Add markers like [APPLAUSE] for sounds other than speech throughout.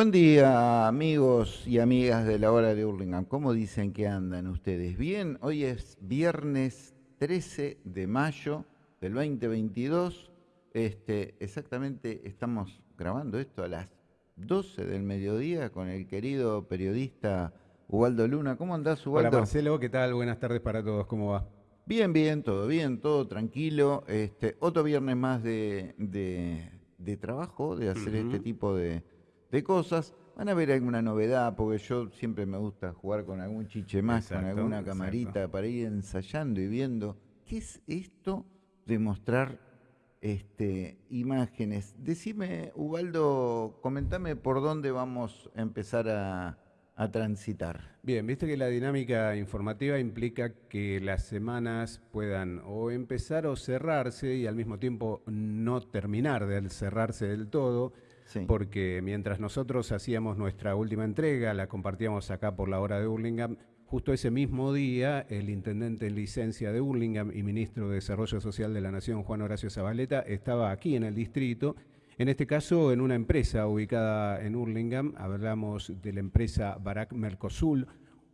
Buen día, amigos y amigas de la hora de Hurlingham. ¿Cómo dicen que andan ustedes? Bien, hoy es viernes 13 de mayo del 2022. Este, exactamente estamos grabando esto a las 12 del mediodía con el querido periodista Ubaldo Luna. ¿Cómo andás, Ubaldo? Hola, Marcelo. ¿Qué tal? Buenas tardes para todos. ¿Cómo va? Bien, bien, todo bien, todo tranquilo. Este, otro viernes más de, trabajo, de hacer este tipo de de cosas. Van a ver alguna novedad, porque yo siempre me gusta jugar con algún chiche más, con alguna camarita, para ir ensayando y viendo qué es esto de mostrar este, imágenes. Decime, Ubaldo, comentame por dónde vamos a empezar a, a transitar. Bien, viste que la dinámica informativa implica que las semanas puedan o empezar o cerrarse y al mismo tiempo no terminar de cerrarse del todo porque mientras nosotros hacíamos nuestra última entrega, la compartíamos acá por la hora de Hurlingham, justo ese mismo día el intendente en licencia de Hurlingham y ministro de Desarrollo Social de la Nación, Juan Horacio Zabaleta, estaba aquí en el distrito, en este caso en una empresa ubicada en Hurlingham, hablamos de la empresa Barak Mercosul,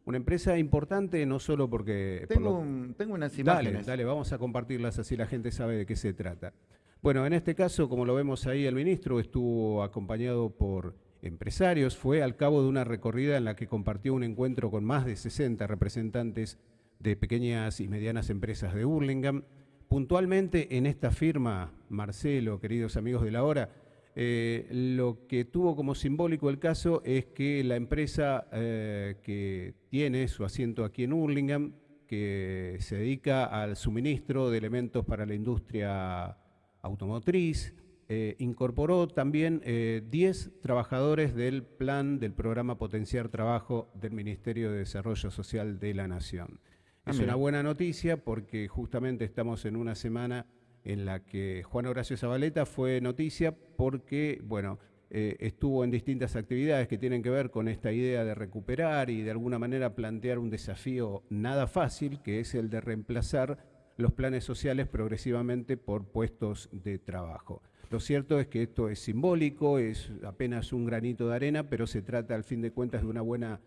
una empresa importante no solo porque... Tengo, tengo unas imágenes. Dale, dale, vamos a compartirlas así la gente sabe de qué se trata. Bueno, en este caso, como lo vemos ahí, el ministro estuvo acompañado por empresarios, fue al cabo de una recorrida en la que compartió un encuentro con más de 60 representantes de pequeñas y medianas empresas de Burlingame. Puntualmente en esta firma, Marcelo, queridos amigos de la hora, eh, lo que tuvo como simbólico el caso es que la empresa eh, que tiene su asiento aquí en Hurlingham, que se dedica al suministro de elementos para la industria automotriz, eh, incorporó también 10 eh, trabajadores del plan del programa Potenciar Trabajo del Ministerio de Desarrollo Social de la Nación. Ah, es una buena noticia porque justamente estamos en una semana en la que Juan Horacio Zabaleta fue noticia porque, bueno, eh, estuvo en distintas actividades que tienen que ver con esta idea de recuperar y de alguna manera plantear un desafío nada fácil, que es el de reemplazar los planes sociales progresivamente por puestos de trabajo. Lo cierto es que esto es simbólico, es apenas un granito de arena, pero se trata al fin de cuentas de una buena,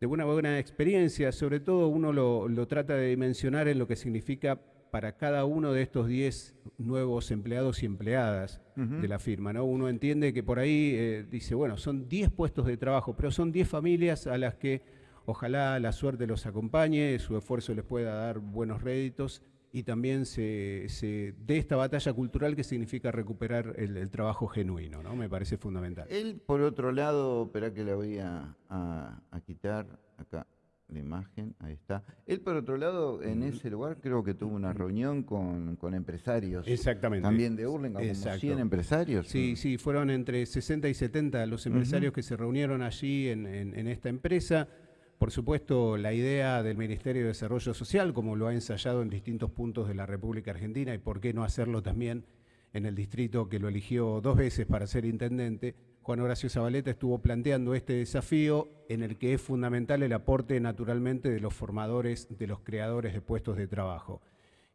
de una buena experiencia. Sobre todo uno lo, trata de dimensionar en lo que significa para cada uno de estos 10 nuevos empleados y empleadas de la firma. ¿no? Uno entiende que por ahí eh, dice, bueno, son 10 puestos de trabajo, pero son 10 familias a las que ojalá la suerte los acompañe, su esfuerzo les pueda dar buenos réditos y también se, de esta batalla cultural que significa recuperar el, trabajo genuino, ¿no? Me parece fundamental. Él, por otro lado, espera que la voy a, quitar acá la imagen, ahí está. Él, por otro lado, en ese lugar creo que tuvo una reunión con, empresarios. Exactamente. También de Hurlingham, como 100 empresarios. Sí, sí, fueron entre 60 y 70 los empresarios que se reunieron allí en, en esta empresa. Por supuesto, la idea del Ministerio de Desarrollo Social, como lo ha ensayado en distintos puntos de la República Argentina, y por qué no hacerlo también en el distrito que lo eligió dos veces para ser intendente, Juan Horacio Zabaleta estuvo planteando este desafío en el que es fundamental el aporte naturalmente de los formadores, de los creadores de puestos de trabajo.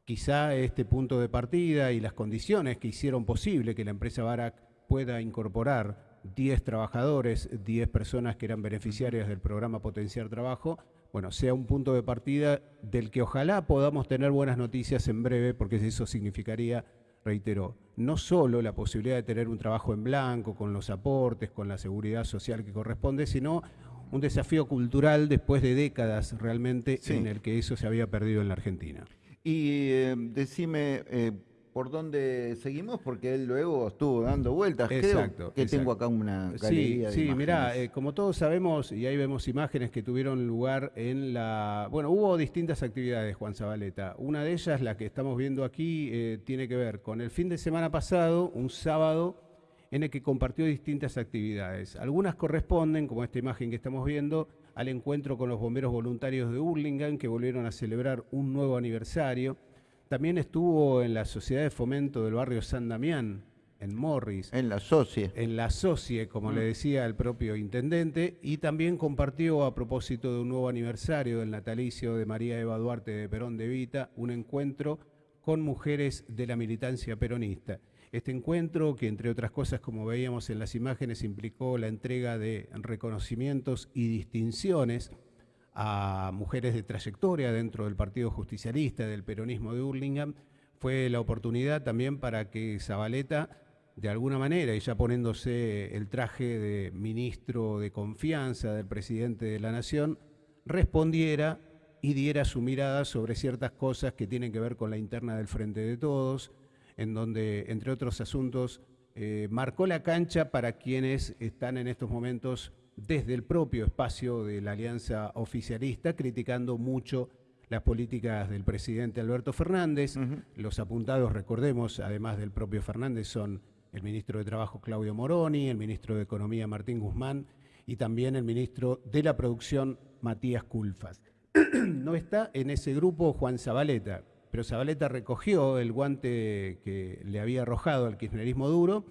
Quizá este punto de partida y las condiciones que hicieron posible que la empresa Barak pueda incorporar 10 trabajadores, 10 personas que eran beneficiarias del programa Potenciar Trabajo, bueno, sea un punto de partida del que ojalá podamos tener buenas noticias en breve, porque eso significaría, reitero, no solo la posibilidad de tener un trabajo en blanco, con los aportes, con la seguridad social que corresponde, sino un desafío cultural después de décadas realmente en el que eso se había perdido en la Argentina. Y eh, decime, eh, por dónde seguimos, porque él luego estuvo dando vueltas. Exacto. que tengo acá una galería Sí, sí mirá, eh, como todos sabemos, y ahí vemos imágenes que tuvieron lugar en la... Bueno, hubo distintas actividades, Juan Zabaleta. Una de ellas, la que estamos viendo aquí, eh, tiene que ver con el fin de semana pasado, un sábado, en el que compartió distintas actividades. Algunas corresponden, como esta imagen que estamos viendo, al encuentro con los bomberos voluntarios de Hurlingham, que volvieron a celebrar un nuevo aniversario. También estuvo en la Sociedad de Fomento del barrio San Damián, en Morris. En la SOCIE. En la SOCIE, como le mm. decía el propio intendente, y también compartió a propósito de un nuevo aniversario del natalicio de María Eva Duarte de Perón de Vita, un encuentro con mujeres de la militancia peronista. Este encuentro, que entre otras cosas, como veíamos en las imágenes, implicó la entrega de reconocimientos y distinciones a mujeres de trayectoria dentro del Partido Justicialista, del peronismo de Hurlingham, fue la oportunidad también para que Zabaleta, de alguna manera, y ya poniéndose el traje de ministro de confianza del presidente de la Nación, respondiera y diera su mirada sobre ciertas cosas que tienen que ver con la interna del Frente de Todos, en donde, entre otros asuntos, eh, marcó la cancha para quienes están en estos momentos desde el propio espacio de la alianza oficialista, criticando mucho las políticas del presidente Alberto Fernández. Los apuntados, recordemos, además del propio Fernández, son el ministro de Trabajo Claudio Moroni, el ministro de Economía Martín Guzmán y también el ministro de la Producción Matías Culfas. [CLEARS THROAT] no está en ese grupo Juan Zabaleta, pero Zabaleta recogió el guante que le había arrojado al kirchnerismo duro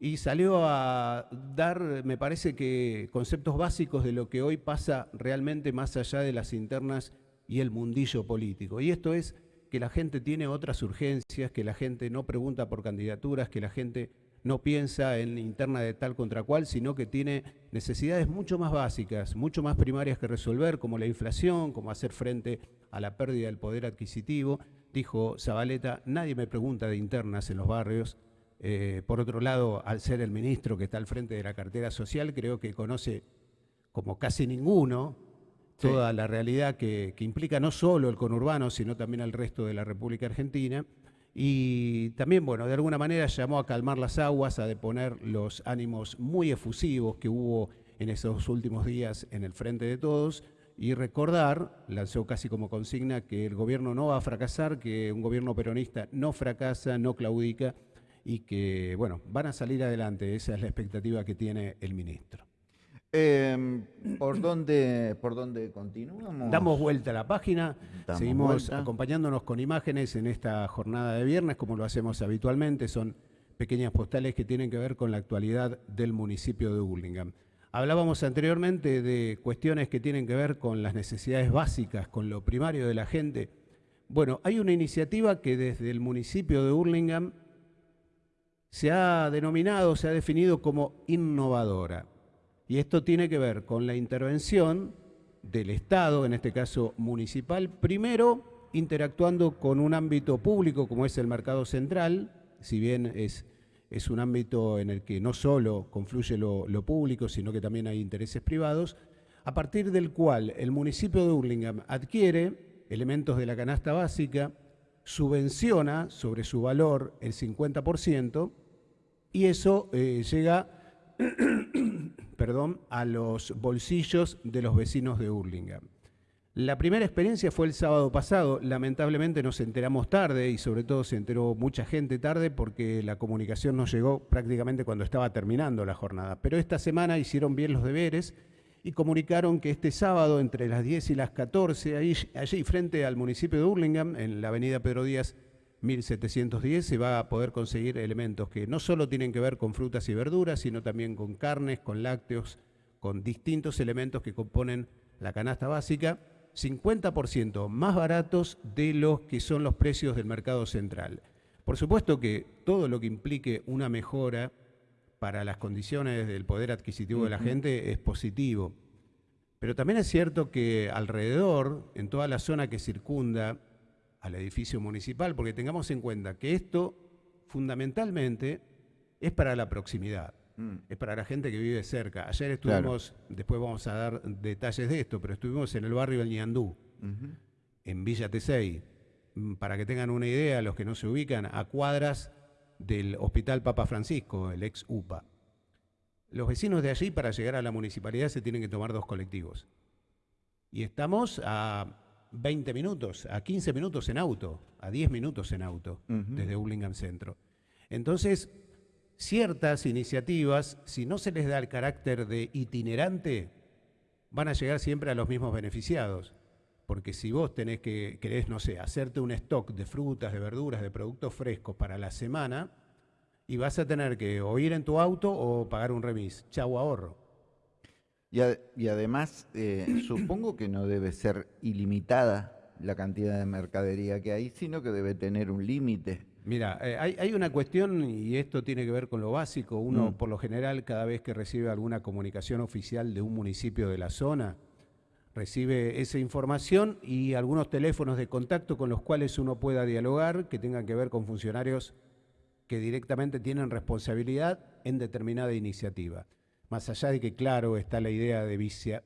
y salió a dar, me parece que, conceptos básicos de lo que hoy pasa realmente más allá de las internas y el mundillo político. Y esto es que la gente tiene otras urgencias, que la gente no pregunta por candidaturas, que la gente no piensa en interna de tal contra cual, sino que tiene necesidades mucho más básicas, mucho más primarias que resolver, como la inflación, como hacer frente a la pérdida del poder adquisitivo dijo Zabaleta, nadie me pregunta de internas en los barrios. Eh, por otro lado, al ser el ministro que está al frente de la cartera social, creo que conoce como casi ninguno toda la realidad que, implica no solo el conurbano, sino también al resto de la República Argentina. Y también, bueno, de alguna manera llamó a calmar las aguas, a deponer los ánimos muy efusivos que hubo en esos últimos días en el frente de todos y recordar, lanzó casi como consigna, que el gobierno no va a fracasar, que un gobierno peronista no fracasa, no claudica y que, bueno, van a salir adelante. Esa es la expectativa que tiene el ministro. Em, ¿por, dónde, ¿Por dónde continuamos? Damos vuelta a la página, seguimos acompañándonos con imágenes en esta jornada de viernes, como lo hacemos habitualmente. Son pequeñas postales que tienen que ver con la actualidad del municipio de Burlingame. Hablábamos anteriormente de cuestiones que tienen que ver con las necesidades básicas, con lo primario de la gente. Bueno, hay una iniciativa que desde el municipio de Hurlingham se ha denominado, se ha definido como innovadora. Y esto tiene que ver con la intervención del Estado, en este caso municipal, primero interactuando con un ámbito público como es el mercado central, si bien es es un ámbito en el que no solo confluye lo, público, sino que también hay intereses privados, a partir del cual el municipio de Hurlingham adquiere elementos de la canasta básica, subvenciona sobre su valor el 50% y eso eh, llega [COUGHS] perdón, a los bolsillos de los vecinos de Hurlingham. La primera experiencia fue el sábado pasado. Lamentablemente nos enteramos tarde y sobre todo se enteró mucha gente tarde porque la comunicación nos llegó prácticamente cuando estaba terminando la jornada. Pero esta semana hicieron bien los deberes y comunicaron que este sábado entre las 10 y las 14, allí frente al municipio de Hurlingham, en la avenida Pedro Díaz 1710, se va a poder conseguir elementos que no solo tienen que ver con frutas y verduras, sino también con carnes, con lácteos, con distintos elementos que componen la canasta básica 50% más baratos de los que son los precios del mercado central. Por supuesto que todo lo que implique una mejora para las condiciones del poder adquisitivo de la gente es positivo. Pero también es cierto que alrededor, en toda la zona que circunda al edificio municipal, porque tengamos en cuenta que esto fundamentalmente es para la proximidad. Mm. Es para la gente que vive cerca. Ayer estuvimos, después vamos a dar detalles de esto, pero estuvimos en el barrio del Ñandú, en Villa Tesey. Mm, para que tengan una idea, los que no se ubican, a cuadras del Hospital Papa Francisco, el ex UPA. Los vecinos de allí, para llegar a la municipalidad, se tienen que tomar dos colectivos. Y estamos a 20 minutos, a 15 minutos en auto, a 10 minutos en auto, desde Burlingame Centro. Entonces, ciertas iniciativas, si no se les da el carácter de itinerante, van a llegar siempre a los mismos beneficiados. Porque si vos tenés que, querés, no sé, hacerte un stock de frutas, de verduras, de productos frescos para la semana, y vas a tener que o ir en tu auto o pagar un remis. Chau ahorro. Y, además, eh, [CLEARS THROAT] supongo que no debe ser ilimitada la cantidad de mercadería que hay, sino que debe tener un límite. Mira, eh, hay, una cuestión, y esto tiene que ver con lo básico. Uno, mm. por lo general, cada vez que recibe alguna comunicación oficial de un municipio de la zona, recibe esa información y algunos teléfonos de contacto con los cuales uno pueda dialogar, que tengan que ver con funcionarios que directamente tienen responsabilidad en determinada iniciativa. Más allá de que, claro, está la idea de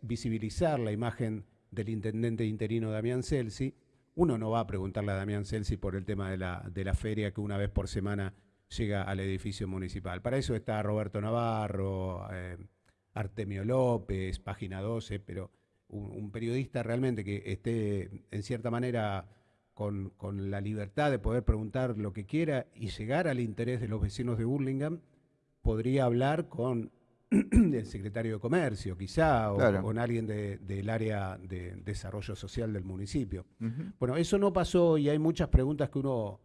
visibilizar la imagen del intendente interino Damián Celsi, uno no va a preguntarle a Damián Celsi por el tema de la, feria que una vez por semana llega al edificio municipal. Para eso está Roberto Navarro, eh, Artemio López, Página 12, pero un, periodista realmente que esté en cierta manera con, con, la libertad de poder preguntar lo que quiera y llegar al interés de los vecinos de Burlingame, podría hablar con [CLEARS THROAT] el secretario de Comercio, quizá, o con alguien del área de desarrollo social del municipio. Bueno, eso no pasó y hay muchas preguntas que uno,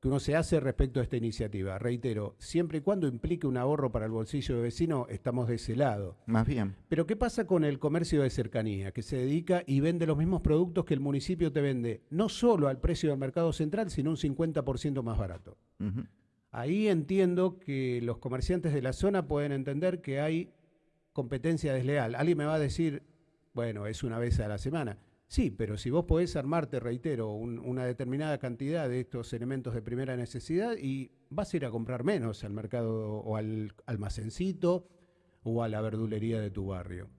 que uno se hace respecto a esta iniciativa. Reitero, siempre y cuando implique un ahorro para el bolsillo de vecino, estamos de ese lado. Más bien. Pero ¿qué pasa con el comercio de cercanía, que se dedica y vende los mismos productos que el municipio te vende, no solo al precio del mercado central, sino un 50% más barato? Ahí entiendo que los comerciantes de la zona pueden entender que hay competencia desleal. Alguien me va a decir, bueno, es una vez a la semana. Sí, pero si vos podés armarte, reitero, una determinada cantidad de estos elementos de primera necesidad y vas a ir a comprar menos al mercado o al almacencito o a la verdulería de tu barrio.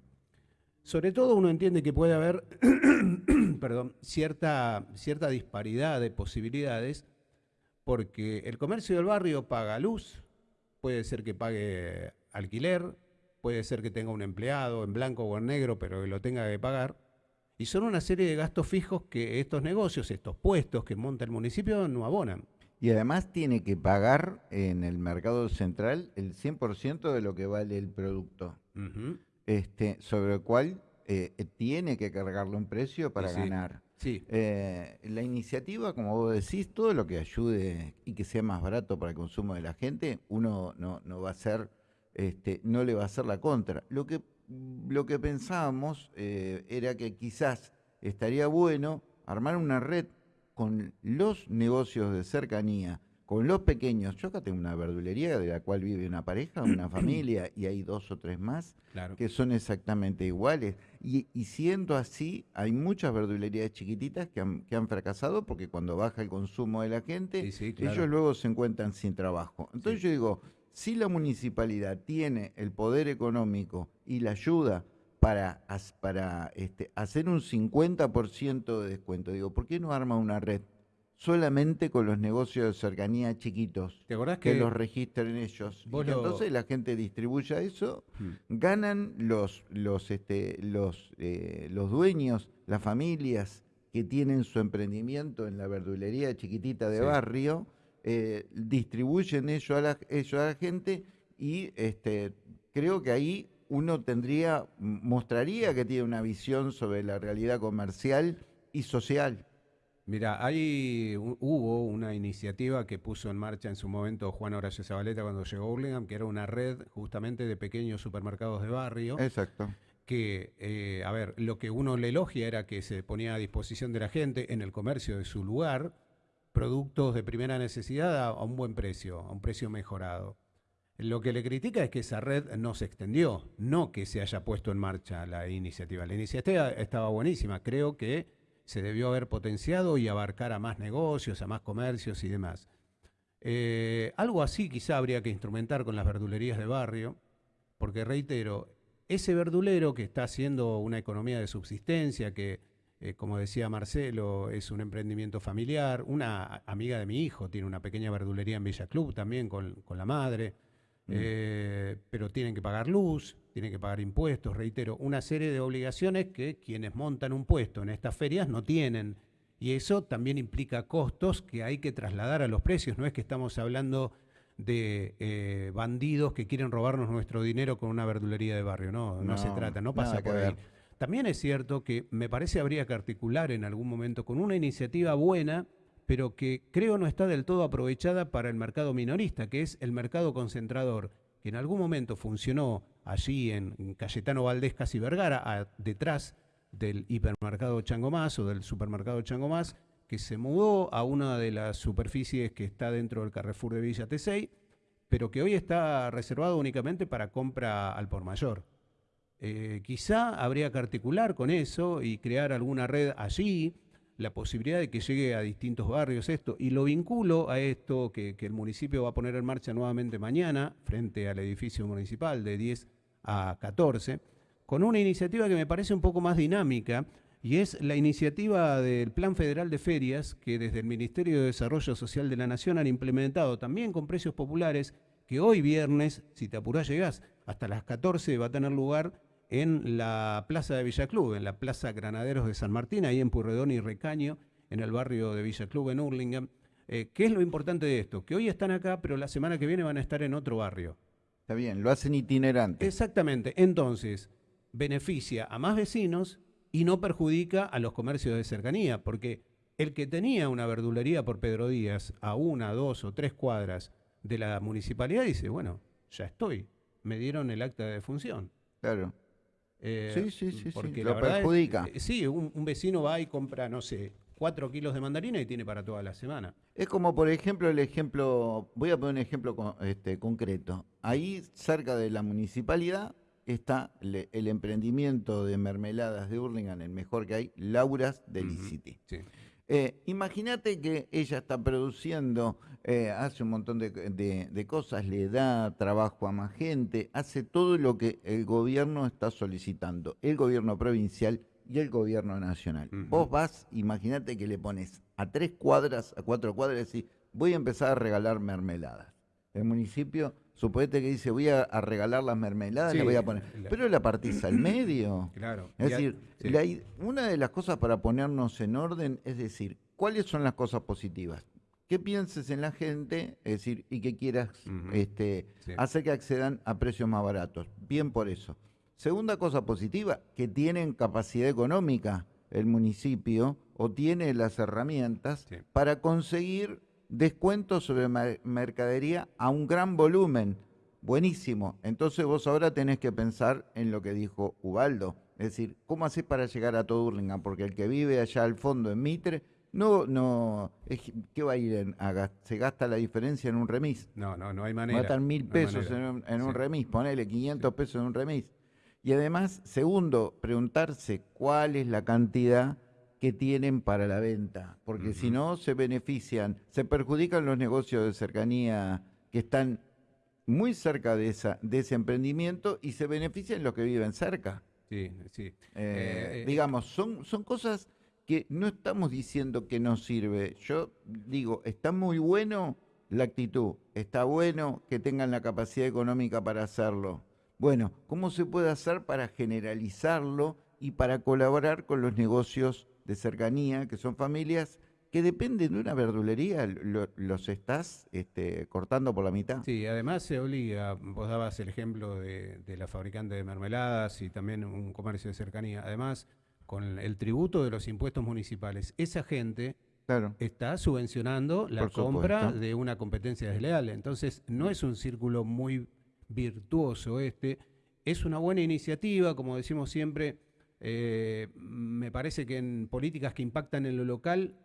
Sobre todo uno entiende que puede haber [COUGHS] perdón, cierta, cierta disparidad de posibilidades porque el comercio del barrio paga luz, puede ser que pague alquiler, puede ser que tenga un empleado en blanco o en negro, pero que lo tenga que pagar. Y son una serie de gastos fijos que estos negocios, estos puestos que monta el municipio no abonan. Y además tiene que pagar en el mercado central el 100% de lo que vale el producto, este, sobre el cual eh, tiene que cargarle un precio para ganar. Sí. Eh, la iniciativa, como vos decís, todo lo que ayude y que sea más barato para el consumo de la gente, uno no, no va a ser, este, no le va a hacer la contra. Lo que, lo que pensábamos eh, era que quizás estaría bueno armar una red con los negocios de cercanía con los pequeños, yo acá tengo una verdulería de la cual vive una pareja, una [CLEARS THROAT] familia, y hay dos o tres más que son exactamente iguales. Y, siendo así, hay muchas verdulerías chiquititas que han, fracasado porque cuando baja el consumo de la gente, ellos luego se encuentran sin trabajo. Entonces yo digo, si la municipalidad tiene el poder económico y la ayuda para, para este, hacer un 50% de descuento, digo, ¿por qué no arma una red? solamente con los negocios de cercanía chiquitos. ¿Te acordás que, los registren ellos? Y entonces la gente distribuya eso, hmm. ganan los, los, este, los, eh, los dueños, las familias que tienen su emprendimiento en la verdulería chiquitita de barrio, eh, distribuyen ello a, la, a la gente y este, creo que ahí uno tendría, mostraría que tiene una visión sobre la realidad comercial y social. Mira, hay, hubo una iniciativa que puso en marcha en su momento Juan Horacio Zabaleta cuando llegó a Burlingame, que era una red justamente de pequeños supermercados de barrio. Exacto. Que, eh, a ver, lo que uno le elogia era que se ponía a disposición de la gente en el comercio de su lugar productos de primera necesidad a, un buen precio, a un precio mejorado. Lo que le critica es que esa red no se extendió, no que se haya puesto en marcha la iniciativa. La iniciativa estaba buenísima, creo que se debió haber potenciado y abarcar a más negocios, a más comercios y demás. Eh, algo así quizá habría que instrumentar con las verdulerías de barrio, porque reitero, ese verdulero que está haciendo una economía de subsistencia, que eh, como decía Marcelo, es un emprendimiento familiar, una amiga de mi hijo tiene una pequeña verdulería en Villa Club también con, la madre, mm. eh, pero tienen que pagar luz, tiene que pagar impuestos, reitero, una serie de obligaciones que quienes montan un puesto en estas ferias no tienen. Y eso también implica costos que hay que trasladar a los precios. No es que estamos hablando de eh, bandidos que quieren robarnos nuestro dinero con una verdulería de barrio. No, no, se trata, no pasa por ahí. También es cierto que me parece habría que articular en algún momento con una iniciativa buena, pero que creo no está del todo aprovechada para el mercado minorista, que es el mercado concentrador, que en algún momento funcionó allí en Cayetano Valdés, casi Vergara, detrás del hipermercado Chango Más o del supermercado Chango Más, que se mudó a una de las superficies que está dentro del Carrefour de Villa Tesey, pero que hoy está reservado únicamente para compra al por mayor. Eh, quizá habría que articular con eso y crear alguna red allí, la posibilidad de que llegue a distintos barrios esto, y lo vinculo a esto que, el municipio va a poner en marcha nuevamente mañana, frente al edificio municipal de 10 a 14, con una iniciativa que me parece un poco más dinámica, y es la iniciativa del Plan Federal de Ferias que desde el Ministerio de Desarrollo Social de la Nación han implementado también con precios populares, que hoy viernes, si te apurás llegás, hasta las 14 va a tener lugar en la Plaza de Villa Club, en la Plaza Granaderos de San Martín, ahí en Purredón y Recaño, en el barrio de Villa Club, en Hurlingham. Eh, ¿Qué es lo importante de esto? Que hoy están acá, pero la semana que viene van a estar en otro barrio. Está bien, lo hacen itinerante. Exactamente. Entonces, beneficia a más vecinos y no perjudica a los comercios de cercanía, porque el que tenía una verdulería por Pedro Díaz a una, dos o tres cuadras de la municipalidad dice, bueno, ya estoy, me dieron el acta de defunción. Claro. Eh, sí, sí, sí, porque sí, lo es- perjudica. sí, un, un vecino va y compra, no sé, cuatro kilos de mandarina y tiene para toda la semana. Es como, por ejemplo, el ejemplo, voy a poner un ejemplo con- este, concreto. Ahí, cerca de la municipalidad, está le- el emprendimiento de mermeladas de Hurlingham, el mejor que hay, Laura's Delicity. Sí. Eh, Imagínate que ella está produciendo, eh, hace un montón de, de- de cosas, le da trabajo a más gente, hace todo lo que el gobierno está solicitando, el gobierno provincial y el gobierno nacional. Vos vas, imagínate que le pones a tres cuadras, a cuatro cuadras y decís, voy a empezar a regalar mermeladas. El municipio, suponete que dice, voy a, a regalar las mermeladas, le Sí, voy a poner, la- pero la partís al medio. [CLEARS THROAT] Claro. Es decir, sí. la i- una de las cosas para ponernos en orden es decir, ¿cuáles son las cosas positivas? Que pienses en la gente, es decir, y que quieras este, Sí. hacer que accedan a precios más baratos. Bien por eso. Segunda cosa positiva, que tienen capacidad económica el municipio o tiene las herramientas para conseguir descuentos sobre mer- mercadería a un gran volumen. Buenísimo. Entonces vos ahora tenés que pensar en lo que dijo Ubaldo. Es decir, ¿cómo haces para llegar a todo Hurlingham? Porque el que vive allá al fondo en Mitre, no, no, es- ¿qué va a ir? En, a se gasta la diferencia en un remis. No, no, no hay manera. estar mil no pesos en un, en un remis, ponele 500 pesos en un remis. Y además, segundo, preguntarse cuál es la cantidad que tienen para la venta, porque si no se benefician, se perjudican los negocios de cercanía que están muy cerca de, esa, de ese emprendimiento y se benefician los que viven cerca. Sí, sí. Eh, Eh, eh, digamos, son, son cosas que no estamos diciendo que no sirve. Yo digo, está muy bueno la actitud, está bueno que tengan la capacidad económica para hacerlo. Bueno, ¿cómo se puede hacer para generalizarlo y para colaborar con los negocios de cercanía, que son familias que dependen de una verdulería? Lo- los estás este, cortando por la mitad. Sí, además se obliga, vos dabas el ejemplo de, de la fabricante de mermeladas y también un comercio de cercanía. Además, con el tributo de los impuestos municipales, esa gente Claro. está subvencionando la compra de una competencia desleal. Entonces, no es un círculo muy virtuoso este. Es una buena iniciativa, como decimos siempre. Eh, me parece que en políticas que impactan en lo local,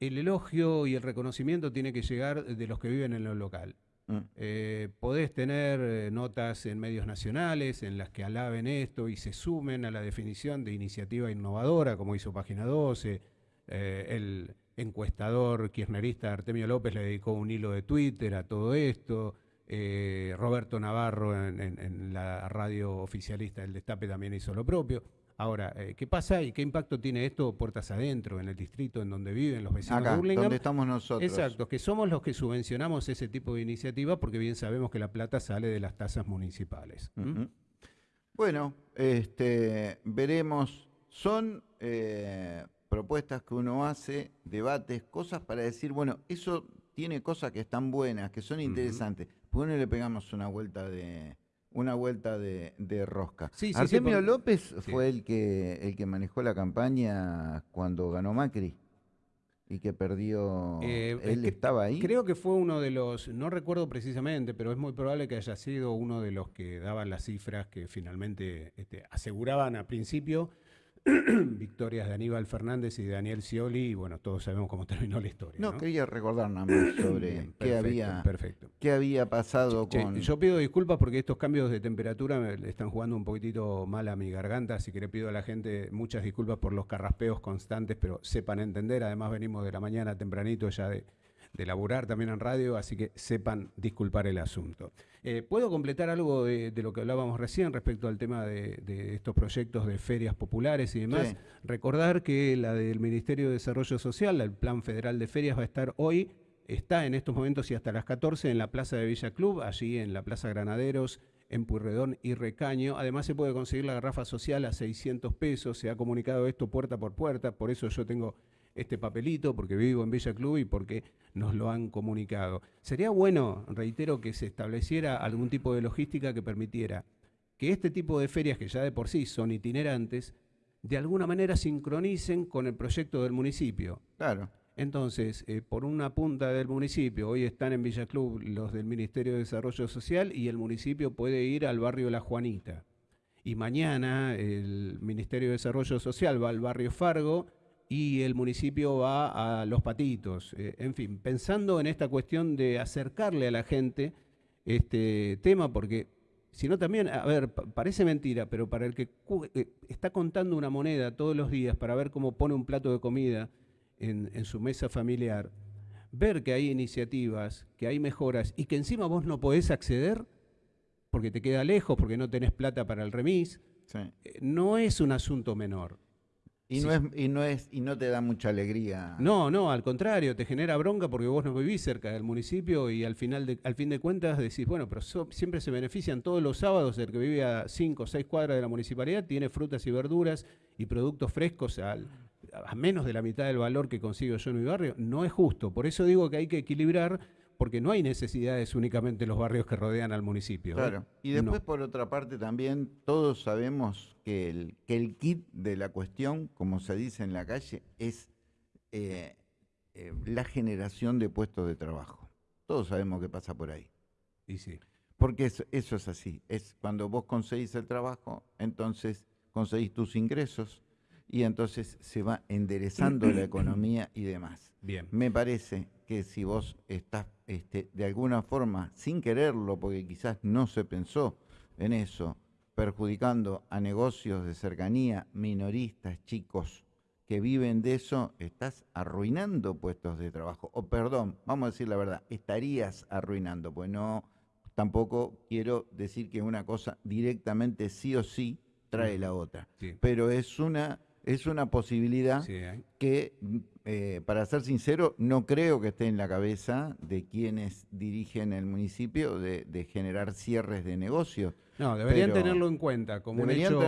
el elogio y el reconocimiento tiene que llegar de los que viven en lo local. Mm. Eh, podés tener eh, notas en medios nacionales en las que alaben esto y se sumen a la definición de iniciativa innovadora, como hizo Página 12. Eh, el encuestador kirchnerista Artemio López le dedicó un hilo de Twitter a todo esto. Eh, Roberto Navarro en, en- en la radio oficialista del Destape también hizo lo propio. Ahora, eh, ¿qué pasa y qué impacto tiene esto puertas adentro, en el distrito en donde viven los vecinos Acá, de Burlingame? donde estamos nosotros. Exacto, que somos los que subvencionamos ese tipo de iniciativa porque bien sabemos que la plata sale de las tasas municipales. ¿m? Ujú. Bueno, este, veremos. Son eh, propuestas que uno hace, debates, cosas para decir, bueno, eso tiene cosas que están buenas, que son interesantes. ¿Por qué no le pegamos una vuelta de una vuelta de, de rosca? Sí, Artemio López fue el que el que manejó la campaña cuando ganó Macri y que perdió. Eh, él cre- estaba ahí. Creo que fue uno de los, no recuerdo precisamente, pero es muy probable que haya sido uno de los que daban las cifras que finalmente este, aseguraban a principio [CLEARS THROAT] victorias de Aníbal Fernández y de Daniel Scioli, y bueno, todos sabemos cómo terminó la historia. No, quería recordar nada más sobre qué, había, qué había pasado con... Yo pido disculpas porque estos cambios de temperatura me están jugando un poquitito mal a mi garganta, así que le pido a la gente muchas disculpas por los carraspeos constantes, pero sepan entender, además venimos de la mañana tempranito ya de de laburar también en radio, así que sepan disculpar el asunto. Eh, ¿Puedo completar algo de, lo que hablábamos recién respecto al tema de, estos proyectos de ferias populares y demás? Recordar que la del Ministerio de Desarrollo Social, el Plan Federal de Ferias, va a estar hoy, está en estos momentos y hasta las 14 en la Plaza de Villa Club, allí en la Plaza Granaderos, en Purredón y Recaño. Además se puede conseguir la garrafa social a 600 pesos, se ha comunicado esto puerta por puerta, por eso yo tengo este papelito, porque vivo en Villa Club y porque nos lo han comunicado. Sería bueno, reitero, que se estableciera algún tipo de logística que permitiera que este tipo de ferias, que ya de por sí son itinerantes, de alguna manera sincronicen con el proyecto del municipio. Claro. Entonces, eh, por una punta del municipio, hoy están en Villa Club los del Ministerio de Desarrollo Social y el municipio puede ir al barrio La Juanita. Y mañana el Ministerio de Desarrollo Social va al barrio Fargo y el municipio va a los patitos. Eh, en fin, pensando en esta cuestión de acercarle a la gente este tema, porque si no también, a ver, parece mentira, pero para el que eh, está contando una moneda todos los días para ver cómo pone un plato de comida en, en su mesa familiar, ver que hay iniciativas, que hay mejoras y que encima vos no podés acceder porque te queda lejos, porque no tenés plata para el remis, eh, no es un asunto menor. Y, no es, y, no es, y no te da mucha alegría. No, no, al contrario, te genera bronca porque vos no vivís cerca del municipio y al, final de, al fin de cuentas decís, bueno, pero siempre se benefician todos los sábados el que vive a 5 o 6 cuadras de la municipalidad, tiene frutas y verduras y productos frescos al, a menos de la mitad del valor que consigo yo en mi barrio. No es justo, por eso digo que hay que equilibrar porque no hay necesidades únicamente en los barrios que rodean al municipio. ¿eh? Claro. Y después, por otra parte, también todos sabemos que el, que el kit de la cuestión, como se dice en la calle, es eh, eh, la generación de puestos de trabajo. Todos sabemos que pasa por ahí. Y sí. Porque eso, eso es así. Es cuando vos conseguís el trabajo, entonces conseguís tus ingresos y entonces se va enderezando la [CLEARS THROAT] economía y demás. Bien. Me parece que si vos estás este, de alguna forma, sin quererlo, porque quizás no se pensó en eso, perjudicando a negocios de cercanía, minoristas, chicos que viven de eso, estás arruinando puestos de trabajo. O perdón, vamos a decir la verdad, estarías arruinando, pues no, tampoco quiero decir que una cosa directamente sí o sí trae la otra. Pero es una es una posibilidad ¿eh? que, eh, para ser sincero, no creo que esté en la cabeza de quienes dirigen el municipio de, generar cierres de negocios. No, deberían tenerlo en cuenta como un hecho,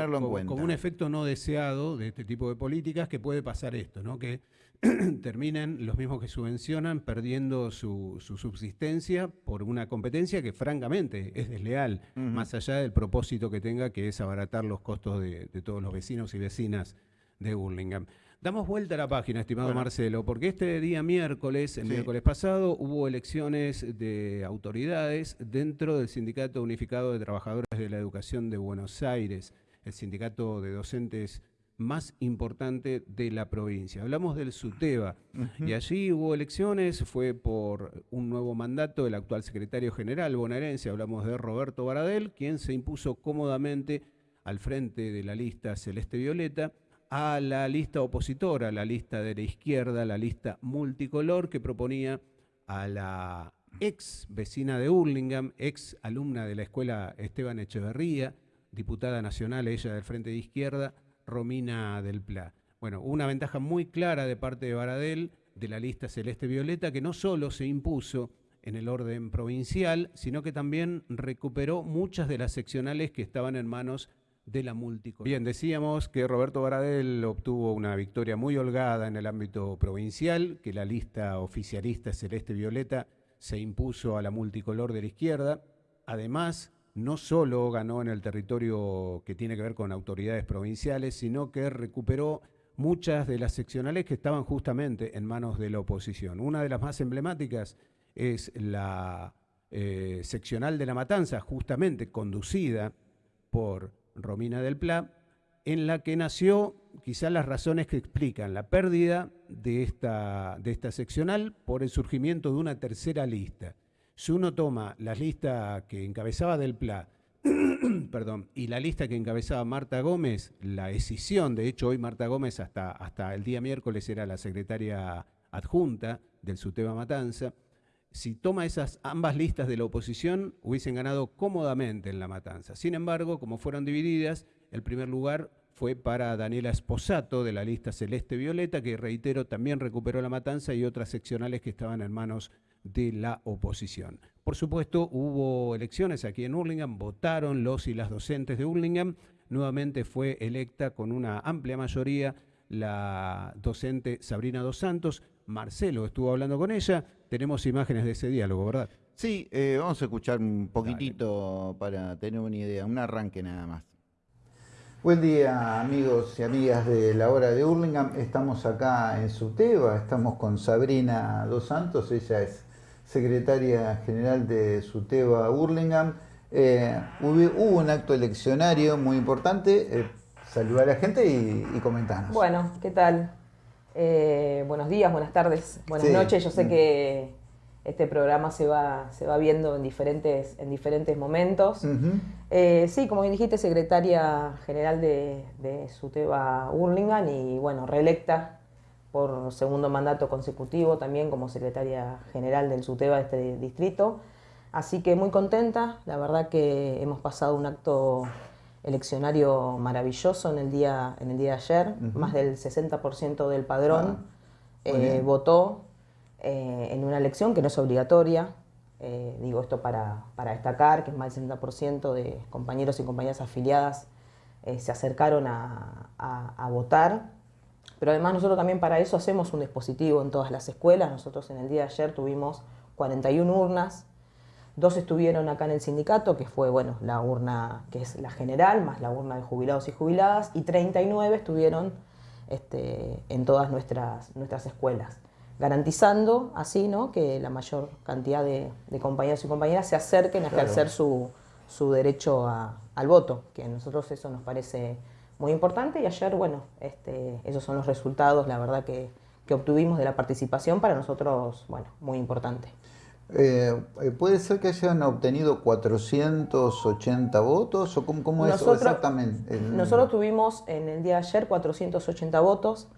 como, un efecto no deseado de este tipo de políticas que puede pasar esto, ¿no? Que [CLEARS THROAT] terminen los mismos que subvencionan perdiendo su, subsistencia por una competencia que francamente es desleal, más allá del propósito que tenga, que es abaratar los costos de todos los vecinos y vecinas de Burlingame. Damos vuelta a la página, estimado Marcelo, porque este día miércoles, el miércoles pasado, hubo elecciones de autoridades dentro del Sindicato Unificado de Trabajadores de la Educación de Buenos Aires, el sindicato de docentes más importante de la provincia. Hablamos del SUTEBA y allí hubo elecciones, fue por un nuevo mandato del actual secretario general bonaerense, hablamos de Roberto Baradel, quien se impuso cómodamente al frente de la lista Celeste Violeta a la lista opositora, la lista de la izquierda, la lista multicolor que proponía a la ex vecina de Hurlingham, ex alumna de la escuela Esteban Echeverría, diputada nacional, ella del Frente de Izquierda, Romina del Pla. Bueno, una ventaja muy clara de parte de Baradel de la lista Celeste Violeta, que no solo se impuso en el orden provincial, sino que también recuperó muchas de las seccionales que estaban en manos de la multicolor. Bien, decíamos que Roberto Baradel obtuvo una victoria muy holgada en el ámbito provincial, que la lista oficialista Celeste Violeta se impuso a la multicolor de la izquierda. Además, no solo ganó en el territorio que tiene que ver con autoridades provinciales, sino que recuperó muchas de las seccionales que estaban justamente en manos de la oposición. Una de las más emblemáticas es la eh, seccional de la Matanza, justamente conducida por Romina del Pla, en la que nació quizás las razones que explican la pérdida de esta, de esta seccional por el surgimiento de una tercera lista. Si uno toma la lista que encabezaba del PLA [CLEARS THROAT] perdón, y la lista que encabezaba Marta Gómez, la escisión, de hecho hoy Marta Gómez hasta, hasta el día miércoles era la secretaria adjunta del SUTEBA Matanza, si toma esas ambas listas de la oposición, hubiesen ganado cómodamente en la matanza. Sin embargo, como fueron divididas, el primer lugar fue para Daniela Esposato de la lista Celeste Violeta, que reitero también recuperó la matanza y otras seccionales que estaban en manos de la oposición. Por supuesto, hubo elecciones aquí en Hurlingham, votaron los y las docentes de Hurlingham, nuevamente fue electa con una amplia mayoría la docente Sabrina Dos Santos, Marcelo estuvo hablando con ella, tenemos imágenes de ese diálogo, ¿verdad? Sí, eh, vamos a escuchar un poquitito para tener una idea, un arranque nada más. Buen día amigos y amigas de la hora de Hurlingham, estamos acá en Suteba, estamos con Sabrina Dos Santos, ella es secretaria general de Suteba Hurlingham. Eh, hubo, un acto eleccionario muy importante, eh, saludar a la gente y, y comentarnos. Bueno, ¿qué tal? Eh, buenos días, buenas tardes, buenas noches. Yo sé mm. que este programa se va, se va viendo en diferentes, en diferentes momentos. Eh, sí, como bien dijiste, secretaria general de, de SUTEBA Hurlingham y bueno, reelecta por segundo mandato consecutivo también como secretaria general del SUTEBA de este distrito. Así que muy contenta, la verdad que hemos pasado un acto eleccionario maravilloso en el día, en el día de ayer. Más del 60% del padrón ah, eh, votó eh, en una elección que no es obligatoria. Eh, digo esto para, destacar que más del 60% de compañeros y compañeras afiliadas se acercaron a, a, votar. Pero además nosotros también para eso hacemos un dispositivo en todas las escuelas. Nosotros en el día de ayer tuvimos 41 urnas Dos estuvieron acá en el sindicato, que fue bueno, la urna que es la general, más la urna de jubilados y jubiladas, y 39 estuvieron este, en todas nuestras, nuestras escuelas, garantizando así ¿no? que la mayor cantidad de, compañeros y compañeras se acerquen a ejercer su, derecho al voto, que a nosotros eso nos parece muy importante y ayer, bueno, este, esos son los resultados, la verdad que, que obtuvimos de la participación para nosotros, bueno, muy importante. Eh, eh, ¿Puede ser que hayan obtenido 480 votos o cómo, es exactamente? Nosotros tuvimos en el día de ayer 480 votos,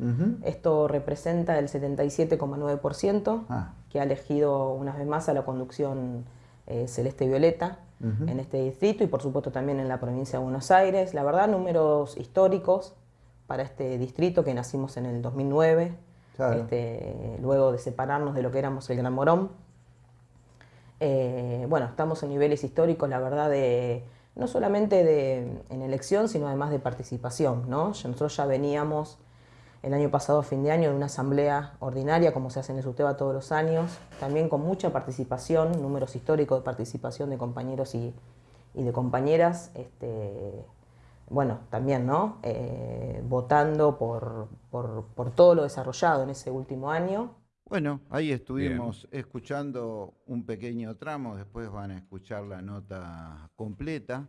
esto representa el 77,9% ah. que ha elegido una vez más a la conducción eh, Celeste Violeta en este distrito y por supuesto también en la provincia de Buenos Aires. La verdad, números históricos para este distrito que nacimos en el 2009, este, luego de separarnos de lo que éramos el Gran Morón. Eh, bueno, estamos en niveles históricos, la verdad, de no solamente de, en elección, sino además de participación. ¿no? Nosotros ya veníamos el año pasado, fin de año, de una asamblea ordinaria, como se hace en el SUTEBA todos los años, también con mucha participación, números históricos de participación de compañeros y, de compañeras, este, bueno, también, ¿no? Eh, votando por todo lo desarrollado en ese último año. Bueno, ahí estuvimos escuchando un pequeño tramo, después van a escuchar la nota completa.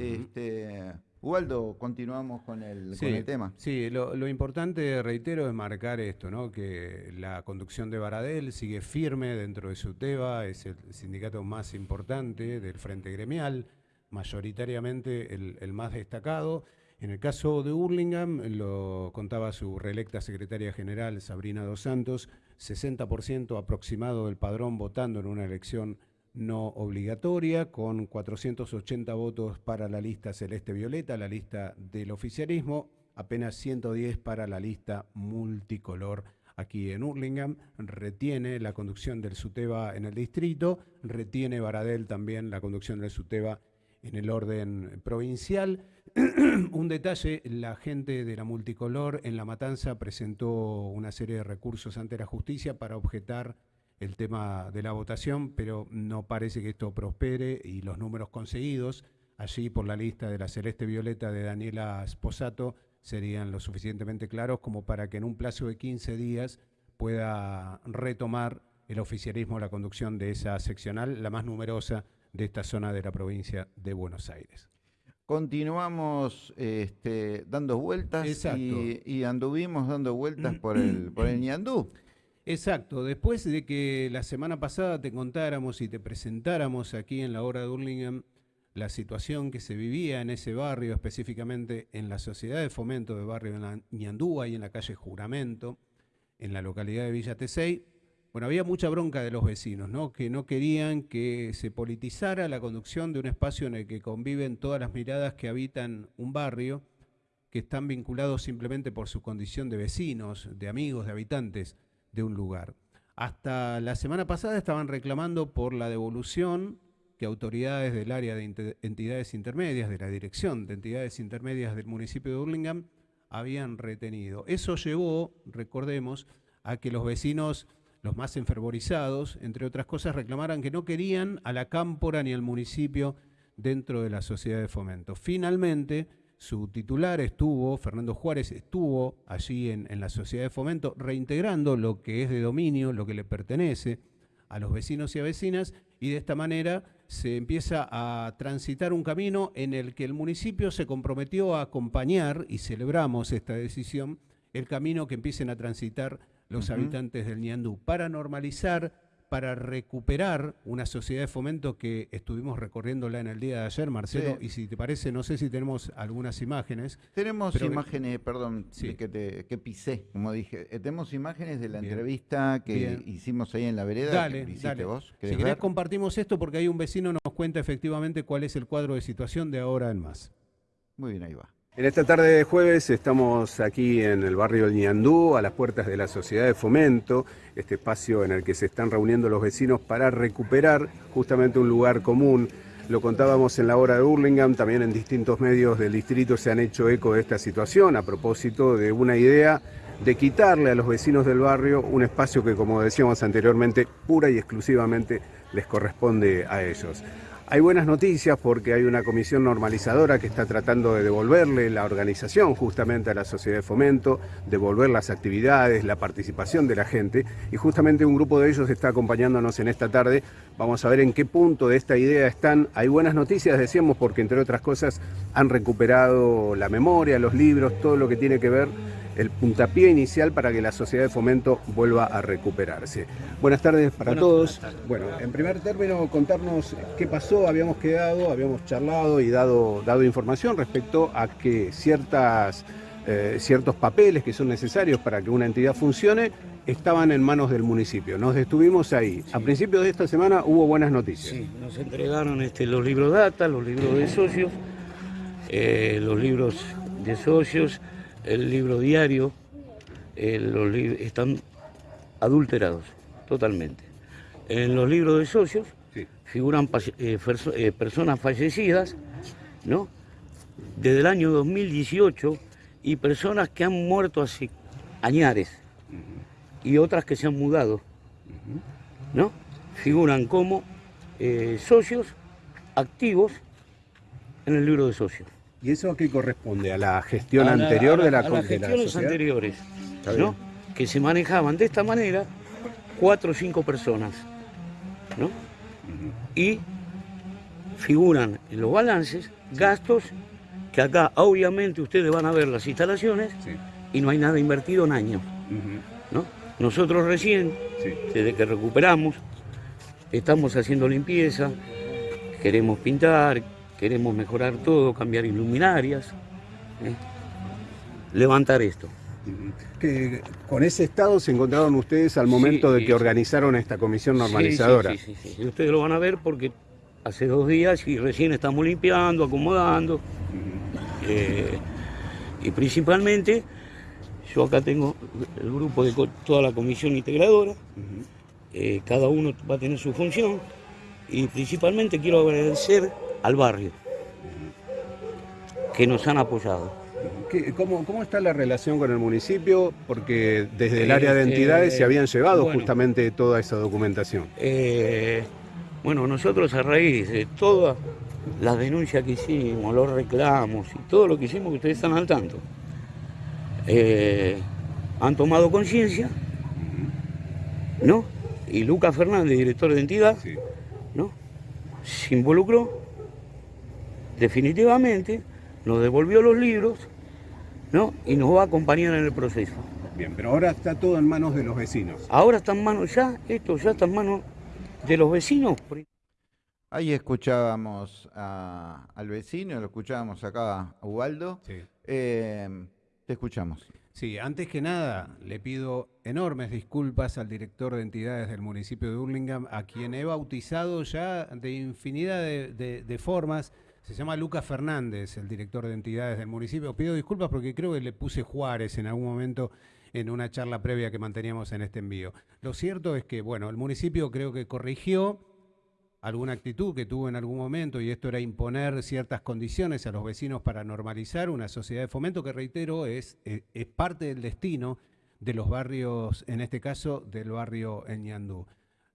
este, Ubaldo, continuamos con el, tema. Sí, lo, importante, reitero, es marcar esto, ¿no? que la conducción de Baradel sigue firme dentro de su TEBA, es el sindicato más importante del Frente Gremial, mayoritariamente el más destacado. En el caso de Hurlingham, lo contaba su reelecta secretaria general Sabrina Dos Santos, 60% aproximado del padrón votando en una elección no obligatoria, con 480 votos para la lista Celeste Violeta, la lista del oficialismo, apenas 110 para la lista multicolor aquí en Hurlingham, retiene la conducción del SUTEBA en el distrito, retiene Baradel también la conducción del SUTEBA en el orden provincial. [CLEARS THROAT] un detalle, la gente de la multicolor en La Matanza presentó una serie de recursos ante la justicia para objetar el tema de la votación, pero no parece que esto prospere y los números conseguidos allí por la lista de la Celeste Violeta de Daniela Sposato serían lo suficientemente claros como para que en un plazo de 15 días pueda retomar el oficialismo la conducción de esa seccional, la más numerosa de esta zona de la provincia de Buenos Aires. Continuamos este, dando vueltas y, anduvimos dando vueltas por el, [CLEARS THROAT] por el Ñandú. Exacto, después de que la semana pasada te contáramos y te presentáramos aquí en la hora de Hurlingham la situación que se vivía en ese barrio, específicamente en la Sociedad de Fomento de Barrio Ñandú, y en la calle Juramento, en la localidad de Villa Tesey, bueno, había mucha bronca de los vecinos, ¿no? Que no querían que se politizara la conducción de un espacio en el que conviven todas las miradas que habitan un barrio, que están vinculados simplemente por su condición de vecinos, de amigos, de habitantes de un lugar. Hasta la semana pasada estaban reclamando por la devolución que autoridades del área de entidades intermedias, de la dirección de entidades intermedias del municipio de Burlingame, habían retenido. Eso llevó, recordemos, a que los vecinos los más enfervorizados, entre otras cosas, reclamaran que no querían a la cámpora ni al municipio dentro de la sociedad de fomento. Finalmente, su titular estuvo, Fernando Juárez, estuvo allí en, la sociedad de fomento reintegrando lo que es de dominio, lo que le pertenece a los vecinos y a vecinas, y de esta manera se empieza a transitar un camino en el que el municipio se comprometió a acompañar, y celebramos esta decisión, el camino que empiecen a transitar los habitantes del Ñandú, para normalizar, para recuperar una sociedad de fomento que estuvimos recorriéndola en el día de ayer, Marcelo, y si te parece, no sé si tenemos algunas imágenes. Tenemos imágenes, perdón, que, te, que pisé, como dije, eh, tenemos imágenes de la entrevista que hicimos ahí en la vereda. Dale, dale. Vos. Si querés compartimos esto porque ahí un vecino nos cuenta efectivamente cuál es el cuadro de situación de ahora en más. Muy bien, ahí va. En esta tarde de jueves estamos aquí en el barrio del Ñandú, a las puertas de la Sociedad de Fomento, este espacio en el que se están reuniendo los vecinos para recuperar justamente un lugar común. Lo contábamos en la hora de Hurlingham, también en distintos medios del distrito se han hecho eco de esta situación a propósito de una idea de quitarle a los vecinos del barrio un espacio que, como decíamos anteriormente, pura y exclusivamente les corresponde a ellos. Hay buenas noticias porque hay una comisión normalizadora que está tratando de devolverle la organización justamente a la sociedad de fomento, devolver las actividades, la participación de la gente y justamente un grupo de ellos está acompañándonos en esta tarde. Vamos a ver en qué punto de esta idea están. Hay buenas noticias, decíamos, porque entre otras cosas han recuperado la memoria, los libros, todo lo que tiene que ver el puntapié inicial para que la sociedad de fomento vuelva a recuperarse. Buenas tardes para todos. Bueno, en primer término, contarnos qué pasó, habíamos quedado, habíamos charlado y dado, dado información respecto a que ciertas, eh, ciertos papeles que son necesarios para que una entidad funcione estaban en manos del municipio. Nos detuvimos ahí. A principios de esta semana hubo buenas noticias. Sí, nos entregaron este, los libros data, los libros de socios, eh, los libros de socios, el libro diario, los están adulterados totalmente. En los libros de socios figuran eh, eh, personas fallecidas, ¿no? Desde el año 2018 y personas que han muerto hace añares y otras que se han mudado, ¿no? Figuran como eh, socios activos en el libro de socios. ¿Y eso a qué corresponde? ¿A la gestión anterior de la A las gestiones anteriores, ¿no? Que se manejaban de esta manera cuatro o cinco personas, ¿no? Y figuran en los balances gastos que acá obviamente ustedes van a ver las instalaciones y no hay nada invertido en años, ¿no? Nosotros recién, desde que recuperamos, estamos haciendo limpieza, queremos pintar, queremos mejorar todo, cambiar iluminarias, ¿eh? levantar esto. Que con ese estado se encontraron ustedes al momento de que organizaron esta comisión normalizadora. Sí, sí, sí, ustedes lo van a ver porque hace dos días y recién estamos limpiando, acomodando. Eh, y principalmente, yo acá tengo el grupo de toda la comisión integradora, eh, cada uno va a tener su función y principalmente quiero agradecer al barrio, que nos han apoyado. Cómo, ¿Cómo, está la relación con el municipio? Porque desde el área de este, entidades se habían llevado justamente toda esa documentación. Eh, bueno, nosotros a raíz de todas las denuncias que hicimos, los reclamos y todo lo que hicimos, que ustedes están al tanto, eh, han tomado conciencia, ¿no? Y Lucas Fernández, director de entidad, ¿no? Se involucró definitivamente nos devolvió los libros ¿no? y nos va a acompañar en el proceso. Bien, pero ahora está todo en manos de los vecinos. Ahora está en manos ya, esto ya está en manos de los vecinos. Ahí escuchábamos al vecino, lo escuchábamos acá a Ubaldo. Sí. Eh, te escuchamos. Sí, antes que nada, le pido enormes disculpas al director de entidades del municipio de Hurlingham, a quien he bautizado ya de infinidad de, formas. Se llama Lucas Fernández, el director de entidades del municipio. Pido disculpas porque creo que le puse Juárez en algún momento en una charla previa que manteníamos en este envío. Lo cierto es que, bueno, el municipio creo que corrigió alguna actitud que tuvo en algún momento y esto era imponer ciertas condiciones a los vecinos para normalizar una sociedad de fomento que, reitero, es, eh, parte del destino de los barrios, en este caso del barrio Ñandú.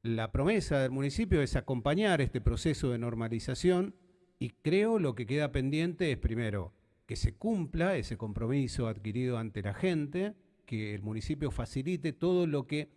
La promesa del municipio es acompañar este proceso de normalización y creo lo que queda pendiente es primero que se cumpla ese compromiso adquirido ante la gente, que el municipio facilite todo lo que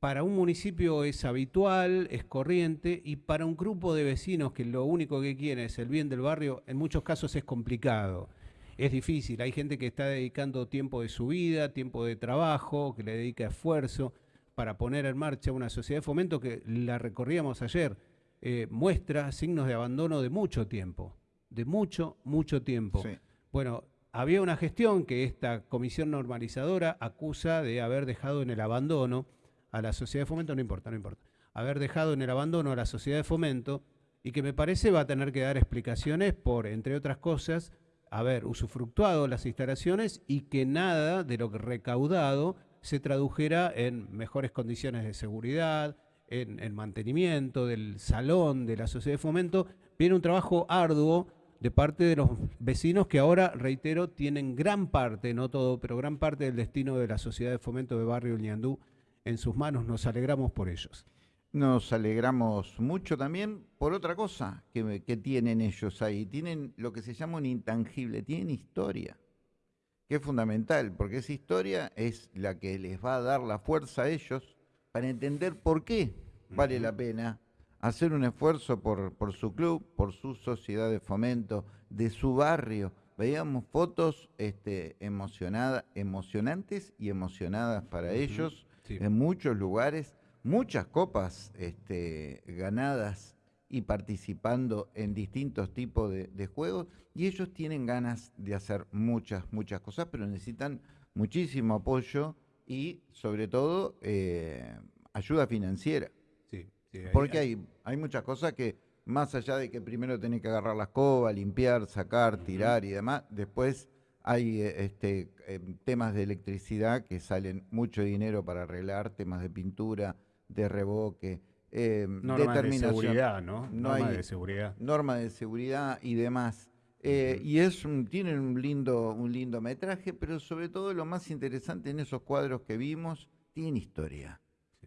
para un municipio es habitual, es corriente, y para un grupo de vecinos que lo único que quiere es el bien del barrio, en muchos casos es complicado. Es difícil, hay gente que está dedicando tiempo de su vida, tiempo de trabajo, que le dedica esfuerzo para poner en marcha una sociedad de fomento que la recorríamos ayer, eh, muestra signos de abandono de mucho tiempo, de mucho, mucho tiempo. Bueno, había una gestión que esta comisión normalizadora acusa de haber dejado en el abandono, a la sociedad de fomento, no importa, no importa, haber dejado en el abandono a la sociedad de fomento y que me parece va a tener que dar explicaciones por, entre otras cosas, haber usufructuado las instalaciones y que nada de lo recaudado se tradujera en mejores condiciones de seguridad, en, el mantenimiento del salón de la sociedad de fomento. Viene un trabajo arduo de parte de los vecinos que ahora, reitero, tienen gran parte, no todo, pero gran parte del destino de la sociedad de fomento de Barrio Ñandú en sus manos. Nos alegramos por ellos. Nos alegramos mucho también por otra cosa que, tienen ellos ahí. Tienen lo que se llama un intangible, tienen historia, que es fundamental, porque esa historia es la que les va a dar la fuerza a ellos para entender por qué vale la pena hacer un esfuerzo por, por su club, por su sociedad de fomento, de su barrio. Veíamos fotos este, emocionadas, emocionantes y emocionadas para ellos en muchos lugares, muchas copas este, ganadas y participando en distintos tipos de, juegos. Y ellos tienen ganas de hacer muchas, muchas cosas, pero necesitan muchísimo apoyo y sobre todo eh, ayuda financiera. Porque hay, hay muchas cosas que más allá de que primero tenés que agarrar la escoba, limpiar, sacar, tirar y demás, después hay eh, este, em, temas de electricidad que salen mucho dinero para arreglar, temas de pintura, de revoque, eh, de seguridad, ¿no? Normas de seguridad. Normas de seguridad y demás. Eh, y es un, tienen un lindo, un lindo metraje, pero sobre todo lo más interesante en esos cuadros que vimos, tienen historia.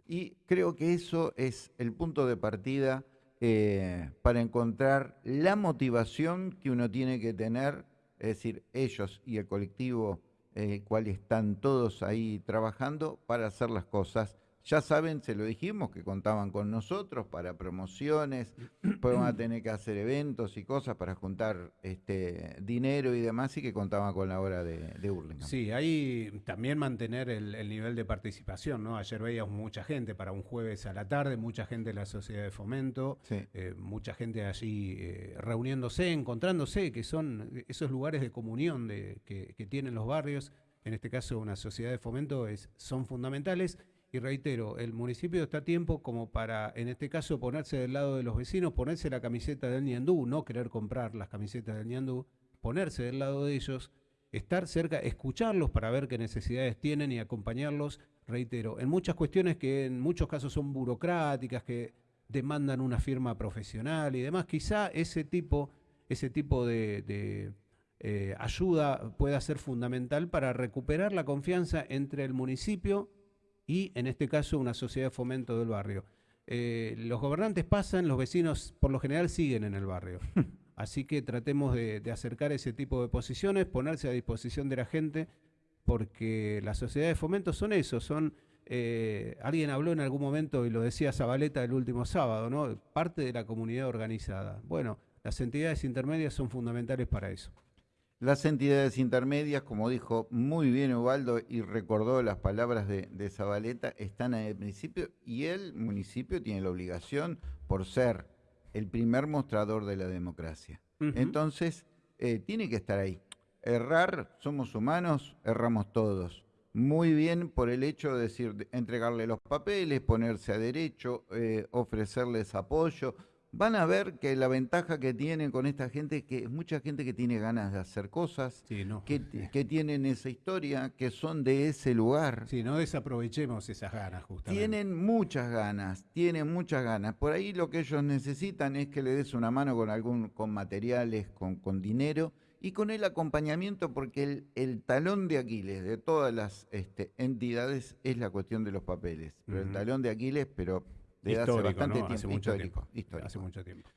Y creo que eso es el punto de partida eh, para encontrar la motivación que uno tiene que tener es decir, ellos y el colectivo el cual están todos ahí trabajando para hacer las cosas ya saben, se lo dijimos, que contaban con nosotros para promociones, [CLEARS THROAT] pues van a tener que hacer eventos y cosas para juntar este dinero y demás, y que contaban con la hora de, de Sí, ahí también mantener el, nivel de participación, ¿no? Ayer veíamos mucha gente para un jueves a la tarde, mucha gente en la sociedad de fomento, eh, mucha gente allí eh, reuniéndose, encontrándose, que son esos lugares de comunión de, que, que tienen los barrios, en este caso una sociedad de fomento, es, son fundamentales y reitero, el municipio está a tiempo como para, en este caso, ponerse del lado de los vecinos, ponerse la camiseta del Niandú, no querer comprar las camisetas del Niandú, ponerse del lado de ellos, estar cerca, escucharlos para ver qué necesidades tienen y acompañarlos, reitero, en muchas cuestiones que en muchos casos son burocráticas, que demandan una firma profesional y demás, quizá ese tipo, ese tipo de, eh, ayuda pueda ser fundamental para recuperar la confianza entre el municipio y, en este caso, una sociedad de fomento del barrio. Eh, los gobernantes pasan, los vecinos por lo general siguen en el barrio. [LAUGHS] Así que tratemos de, acercar ese tipo de posiciones, ponerse a disposición de la gente, porque las sociedades de fomento son eso, son... Eh, alguien habló en algún momento, y lo decía Zabaleta el último sábado, ¿no? Parte de la comunidad organizada. Bueno, las entidades intermedias son fundamentales para eso. Las entidades intermedias, como dijo muy bien Ubaldo y recordó las palabras de, Zabaleta, están en el principio y el municipio tiene la obligación, por ser el primer mostrador de la democracia. Entonces, eh, tiene que estar ahí. Errar, somos humanos, erramos todos. Muy bien por el hecho de decir, entregarle los papeles, ponerse a derecho, eh, ofrecerles apoyo, van a ver que la ventaja que tienen con esta gente es que es mucha gente que tiene ganas de hacer cosas, que, que, tienen esa historia, que son de ese lugar. Sí, no desaprovechemos esas ganas, justamente. Tienen muchas ganas, tienen muchas ganas. Por ahí lo que ellos necesitan es que le des una mano con algún, con materiales, con, con dinero y con el acompañamiento, porque el, el talón de Aquiles de todas las este, entidades es la cuestión de los papeles. Pero el talón de Aquiles, pero hace bastante tiempo. Hace mucho tiempo. Hace mucho tiempo.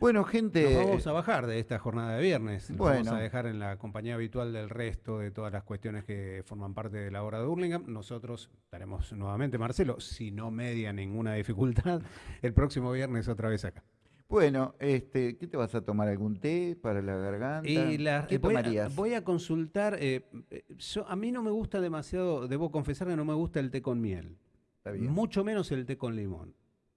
Bueno, gente. Nos vamos a bajar de esta jornada de viernes. Nos vamos a dejar en la compañía habitual del resto de todas las cuestiones que forman parte de la hora de Hurlingham. Nosotros estaremos nuevamente, Marcelo, si no media ninguna dificultad, [LAUGHS] el próximo viernes otra vez acá. Bueno, este, ¿qué te vas a tomar? ¿Algún té para la garganta? Y ¿Qué voy tomarías? A, voy a consultar. Eh, eh, a mí no me gusta demasiado, debo confesar que no me gusta el té con miel. Mucho menos el té con limón.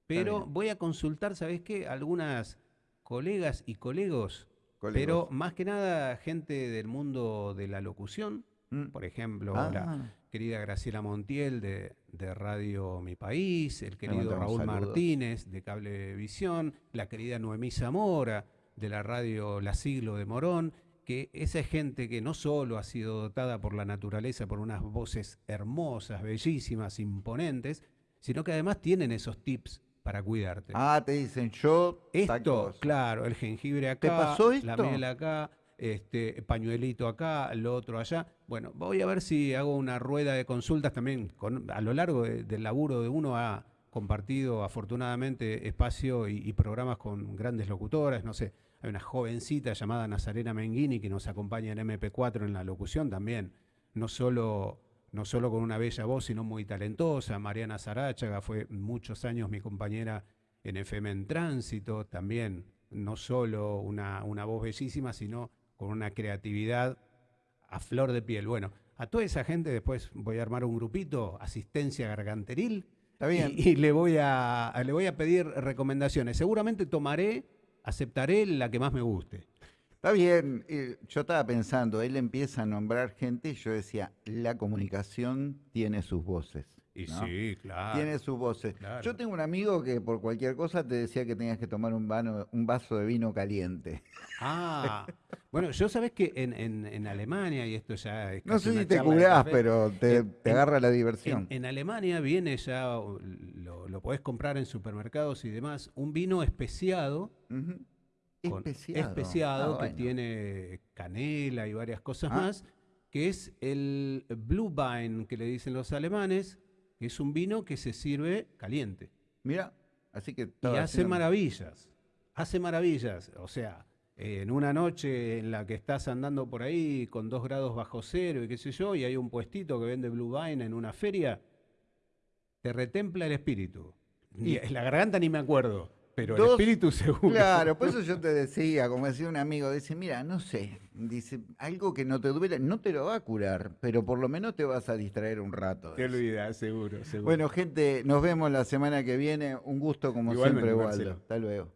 Pero voy a consultar, ¿sabes qué? Algunas colegas y colegos, pero más que nada gente del mundo de la locución. Mm. Por ejemplo, la ah. querida Graciela Montiel de, Radio Mi País, el querido Raúl Martínez de Cablevisión, la querida Noemí Zamora de la radio La Siglo de Morón, que esa gente que no solo ha sido dotada por la naturaleza por unas voces hermosas, bellísimas, imponentes, sino que además tienen esos tips para cuidarte. Ah, te dicen yo. Esto, claro, el jengibre acá, ¿Te pasó esto? la miel acá, este pañuelito acá, lo otro allá. Bueno, voy a ver si hago una rueda de consultas también. Con, a lo largo del laburo de uno ha compartido afortunadamente espacio y, y programas con grandes locutores, no sé hay una jovencita llamada Nazarena Menghini que nos acompaña en MP4 en la locución también, no solo, no solo con una bella voz, sino muy talentosa. Mariana Zarachaga fue muchos años mi compañera en FM en Tránsito, también no solo una, una voz bellísima, sino con una creatividad a flor de piel. Bueno, a toda esa gente después voy a armar un grupito, asistencia garganteril, Y, y, le, voy a, le voy a pedir recomendaciones. Seguramente tomaré aceptaré la que más me guste. Está bien, yo estaba pensando, él empieza a nombrar gente y yo decía, la comunicación tiene sus voces. Y sí, claro. Tiene sus voces. Yo tengo un amigo que por cualquier cosa te decía que tenías que tomar un, un vaso de vino caliente. Ah, bueno, yo sabes que en, Alemania, y esto ya es No sé si te curás, pero te, agarra la diversión. En, Alemania viene ya, lo, lo, podés comprar en supermercados y demás, un vino especiado. especiado. Ah, que tiene canela y varias cosas ah. más, que es el Blue Wine, que le dicen los alemanes, es un vino que se sirve caliente. Mira, así que... Y hace maravillas, hace maravillas. O sea, en una noche en la que estás andando por ahí con dos grados bajo cero y qué sé yo, y hay un puestito que vende Blue Vine en una feria, te retempla el espíritu. Y la garganta ni me acuerdo. Pero el espíritu [LAUGHS] seguro. Claro, por eso yo te decía, como decía un amigo, dice, mira, no sé, dice, algo que no te duele, no te lo va a curar, pero por lo menos te vas a distraer un rato. Te olvidas, seguro, seguro. Bueno, gente, nos vemos la semana que viene. Un gusto como siempre, Waldo. Hasta luego.